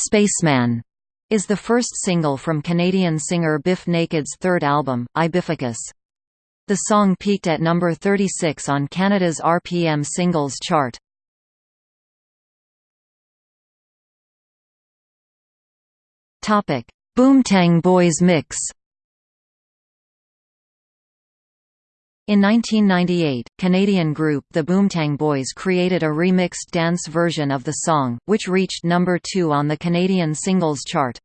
"'Spaceman' is the first single from Canadian singer Bif Naked's third album, I Bificus. The song peaked at number 36 on Canada's RPM singles chart. Boomtang Boys mix In 1998, Canadian group The Boomtang Boys created a remixed dance version of the song, which reached number 2 on the Canadian singles chart.